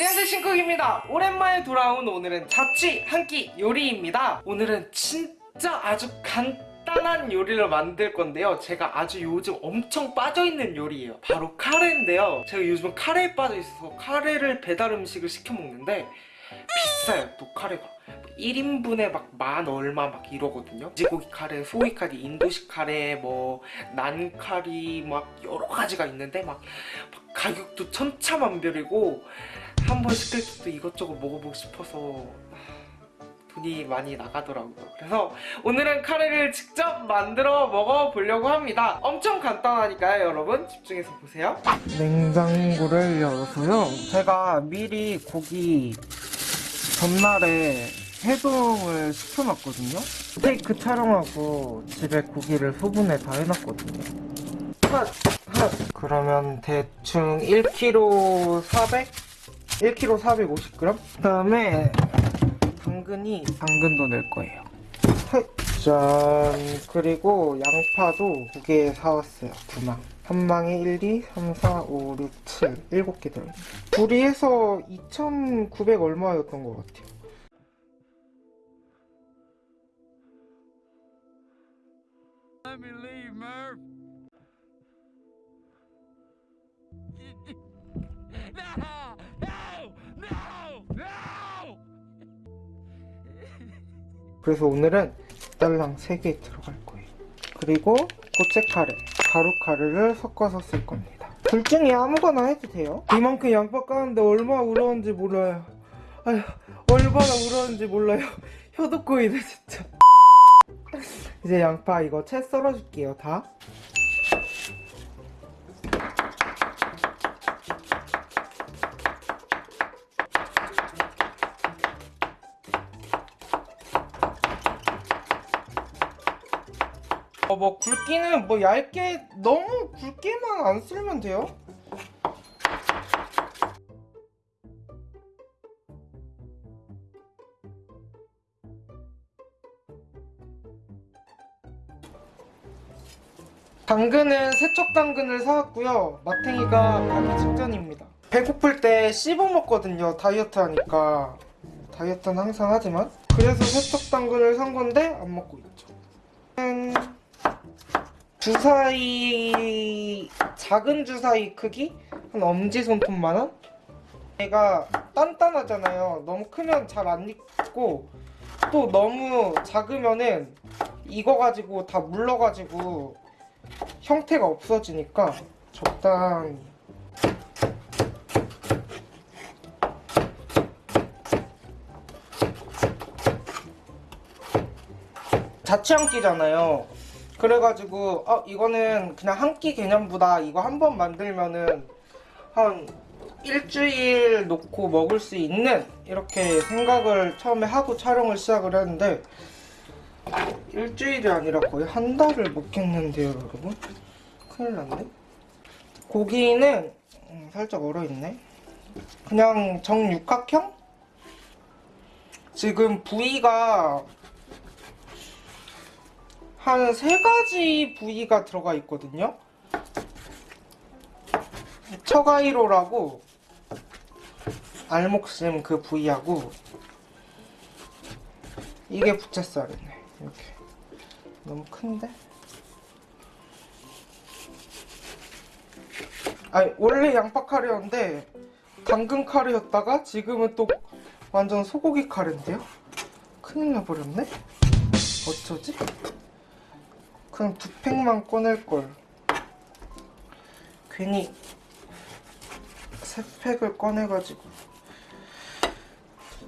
안녕하세요 신쿡입니다. 오랜만에 돌아온 오늘은 자취 한 끼 요리입니다. 오늘은 진짜 아주 간단한 요리를 만들 건데요. 제가 아주 요즘 엄청 빠져있는 요리예요. 바로 카레인데요. 제가 요즘 카레에 빠져있어서 카레를 배달 음식을 시켜 먹는데 비싸요 또 카레가. 1인분에 막 만 얼마 막 이러거든요. 돼지고기 카레, 소이 카레, 인도식 카레, 뭐 난카리 막 여러 가지가 있는데 막, 막 가격도 천차만별이고 한 번 시킬 때도 이것저것 먹어보고 싶어서 돈이 많이 나가더라고요 그래서 오늘은 카레를 직접 만들어 먹어보려고 합니다 엄청 간단하니까요 여러분 집중해서 보세요 냉장고를 열어서요 제가 미리 고기 전날에 해동을 시켜놨거든요 스테이크 촬영하고 집에 고기를 소분해 다 해놨거든요 핫! 핫! 그러면 대충 1kg 400? 1kg 450g? 그 다음에 당근이 당근도 넣을 거예요. 짠. 그리고 양파도 두 개 사왔어요. 두망. 한 망에 1, 2, 3, 4, 5, 6, 7 7개 들어있네. 둘이 해서 2,900 얼마였던 것 같아요. Let me leave, Murph. 그래서 오늘은 딸랑 3개 들어갈 거예요. 그리고 고체 카레, 가루 카레를 섞어서 쓸 겁니다. 둘 중에 아무거나 해도 돼요. 이만큼 양파 까는데 얼마나 우러운지 몰라요. 아휴 얼마나 우러운지 몰라요. 혀도 꼬이네 진짜. 이제 양파 이거 채 썰어줄게요 다 뭐 굵기는 뭐 얇게 너무 굵게만 안 쓸면 돼요 당근은 세척 당근을 사왔고요. 마탱이가 가기 직전입니다. 배고플 때 씹어 먹거든요. 다이어트 하니까. 다이어트는 항상 하지만. 그래서 세척 당근을 산 건데 안 먹고 있죠. 음, 주사위 작은 주사위 크기 한 엄지 손톱만한. 얘가 단단하잖아요. 너무 크면 잘 안 익고 또 너무 작으면은 익어가지고 다 물러가지고 형태가 없어지니까 적당히 자취 한 끼잖아요 그래가지고 어 이거는 그냥 한 끼 개념보다 이거 한 번 만들면은 한 일주일 놓고 먹을 수 있는 이렇게 생각을 처음에 하고 촬영을 시작을 했는데 일주일이 아니라 거의 한 달을 먹겠는데요 여러분? 큰일 났네. 고기는 음, 살짝 얼어있네. 그냥 정육각형? 지금 부위가 한 세 가지 부위가 들어가 있거든요 처가이로라고 알목심 그 부위하고 이게 부채살이네 이렇게 너무 큰데? 아니 원래 양파 카레였는데 당근 카레였다가 지금은 또 완전 소고기 카레인데요? 큰일 나버렸네? 어쩌지? 그냥 두 팩만 꺼낼걸. 괜히 세 팩을 꺼내가지고.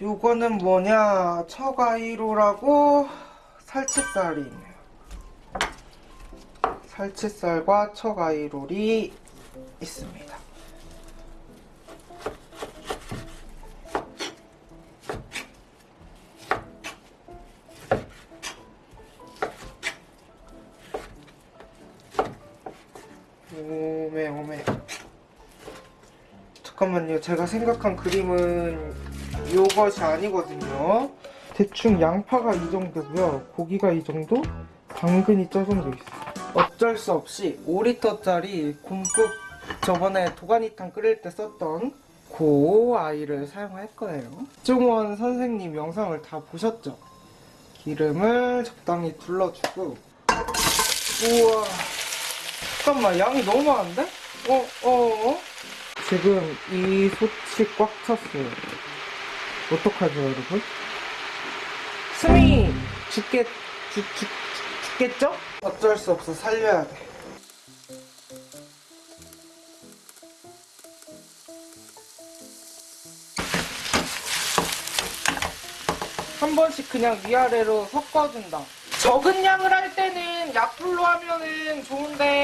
요거는 뭐냐? 처가이로라고 살치살이 있네요. 살치살과 처가이롤이 있습니다 잠깐만요 제가 생각한 그림은 요것이 아니거든요 대충 양파가 이 정도고요 고기가 이 정도 당근이 저 정도 있어요 어쩔 수 없이 5리터짜리 곰국 저번에 도가니탕 끓일 때 썼던 넣고 아이를 사용할 거예요. 정원 선생님 영상을 다 보셨죠? 기름을 적당히 둘러주고 우와 잠깐만 양이 너무 많은데? 어? 어? 어? 지금 이 솥이 꽉 찼어요. 어떡하죠 여러분? 스미 죽겠 죽, 죽, 죽겠죠? 어쩔 수 없어 살려야 돼. 한 번씩 그냥 위아래로 섞어준다. 적은 양을 할 때는 약불로 하면은 좋은데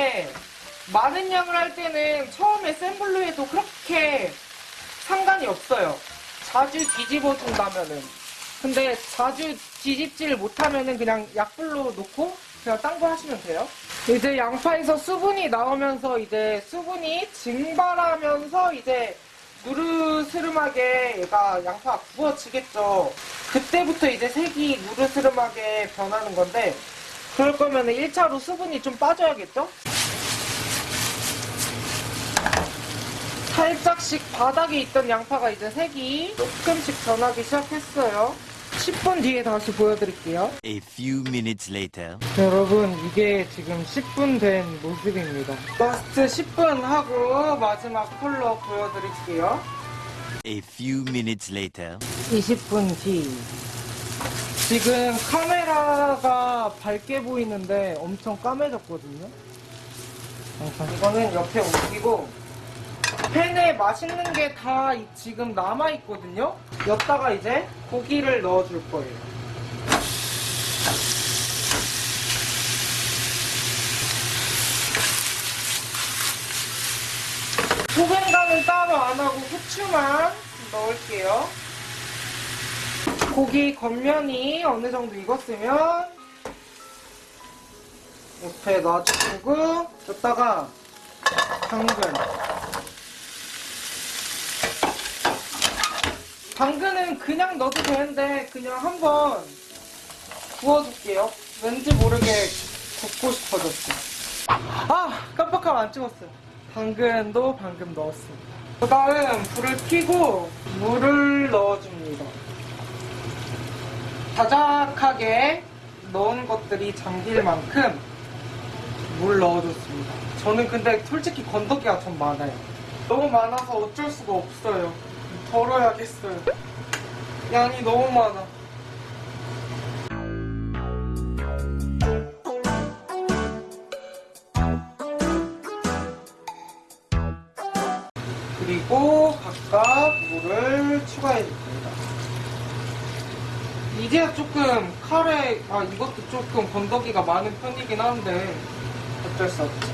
많은 양을 할 때는 처음에 센 불로 해도 그렇게 상관이 없어요. 자주 뒤집어 준다면은. 근데 자주 뒤집질 못하면은 그냥 약불로 놓고 그냥 딴 거 하시면 돼요. 이제 양파에서 수분이 나오면서 이제 수분이 증발하면서 이제 누르스름하게 얘가 양파가 구워지겠죠. 그때부터 이제 색이 누르스름하게 변하는 건데 그럴 거면 1차로 수분이 좀 빠져야겠죠? 살짝씩 바닥에 있던 양파가 이제 색이 조금씩 변하기 시작했어요. 10분 뒤에 다시 보여드릴게요. A few minutes later. 여러분 이게 지금 10분 된 모습입니다. last 10분 하고 마지막 컬러 보여드릴게요. A few minutes later. 20분 뒤. 지금 카메라가 밝게 보이는데 엄청 까매졌거든요. 이거는 옆에 옮기고 팬에 맛있는 게 다 지금 남아 있거든요. 여기다가 이제 고기를 넣어줄 거예요. 소금간은 따로 안 하고 후추만 넣을게요. 고기 겉면이 어느 정도 익었으면 옆에 놔주고 여기다가 당근 당근은 그냥 넣어도 되는데 그냥 한번 구워줄게요. 왠지 모르게 굽고 싶어졌어. 아 깜빡하면 안 찍었어요. 당근도 방금 넣었습니다. 그 다음 불을 켜고 물을 넣어줍니다. 자작하게 넣은 것들이 잠길 만큼 물 넣어줬습니다. 저는 근데 솔직히 건더기가 좀 많아요. 너무 많아서 어쩔 수가 없어요. 덜어야겠어요. 양이 너무 많아. 그리고 각각 물을 추가해 줍니다. 이제야 조금 카레, 아 이것도 조금 건더기가 많은 편이긴 한데 어쩔 수 없지.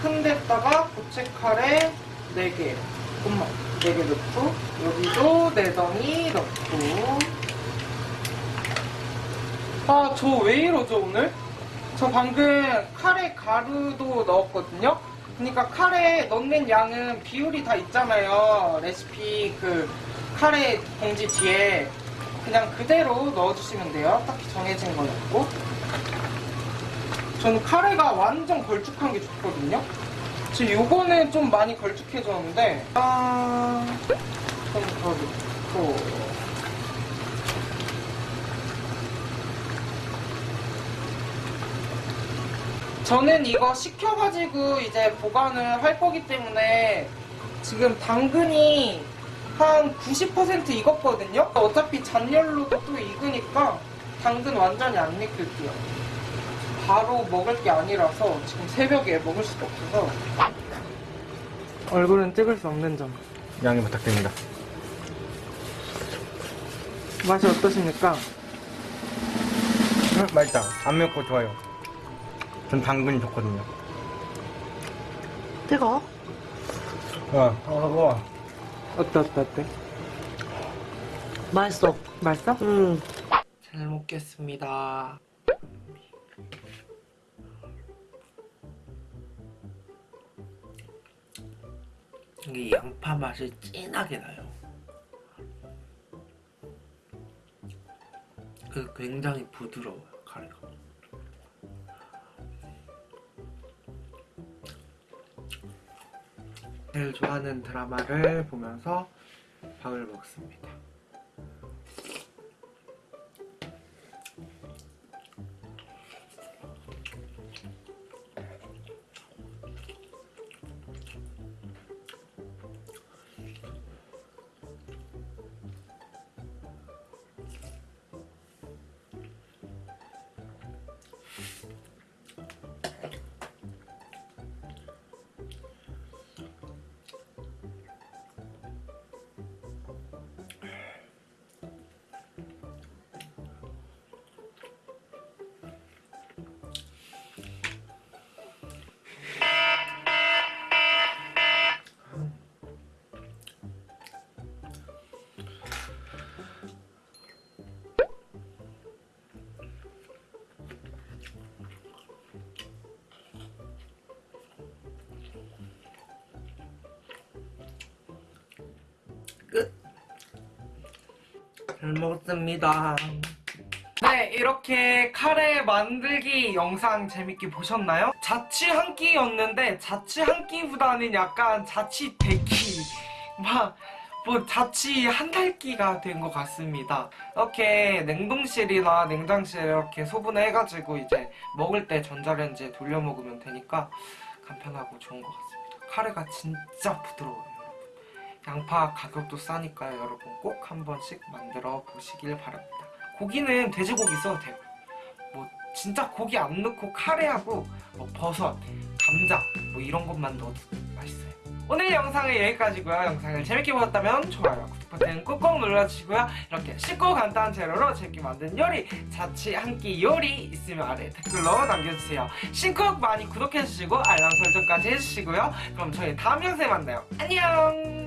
큰 데다가 고체 카레 4개, 엄마 4개 넣고 여기도 내덩이 넣고 아 저 왜 이러죠 오늘? 저 방금 카레 가루도 넣었거든요. 그러니까 카레 넣는 양은 비율이 다 있잖아요. 레시피 그 카레 봉지 뒤에 그냥 그대로 넣어주시면 돼요. 딱히 정해진 건 없고. 저는 카레가 완전 걸쭉한 게 좋거든요. 지금 요거는 좀 많이 걸쭉해졌는데 아... 좀더 넣고 저는 이거 식혀가지고 이제 보관을 할 거기 때문에 지금 당근이 한 90% 익었거든요? 어차피 잔열로도 또 익으니까 당근 완전히 안 익힐게요. 바로 먹을 게 아니라서 지금 새벽에 먹을 수가 없어서 얼굴은 찍을 수 없는 점 양해 부탁드립니다. 맛이 어떠십니까? 음, 맛있다. 안 맵고 좋아요. 전 당근이 좋거든요. 뜨거? 와, 어, 와. 어때 어때 어때? 맛있어. 맛있어? 음. 잘 먹겠습니다 이게 양파 맛이 진하게 나요 그 굉장히 부드러워요 카레가 제일 좋아하는 드라마를 보면서 밥을 먹습니다. 잘 먹었습니다. 네, 이렇게 카레 만들기 영상 재밌게 보셨나요? 자취 한 끼였는데 자취 한 끼보다는 약간 자취 대끼 막뭐 자취 한 달 끼가 된 것 같습니다. 이렇게 냉동실이나 냉장실에 이렇게 소분해가지고 이제 먹을 때 전자레인지에 돌려 먹으면 되니까 간편하고 좋은 것 같습니다. 카레가 진짜 부드러워요. 양파 가격도 싸니까요, 여러분 꼭 한 번씩 만들어 보시길 바랍니다. 고기는 돼지고기 써도 되고, 뭐 진짜 고기 안 넣고 카레하고 뭐 버섯, 감자 뭐 이런 것만 넣어도 맛있어요. 오늘 영상은 여기까지고요. 영상을 재밌게 보셨다면 좋아요, 구독 버튼 꾹꾹 눌러주시고요. 이렇게 쉽고 간단한 재료로 재밌게 만든 요리, 자취 한 끼 요리 있으면 아래 댓글로 남겨주세요. 신쿡 많이 구독해주시고 알람 설정까지 해주시고요. 그럼 저희 다음 영상에 만나요. 안녕!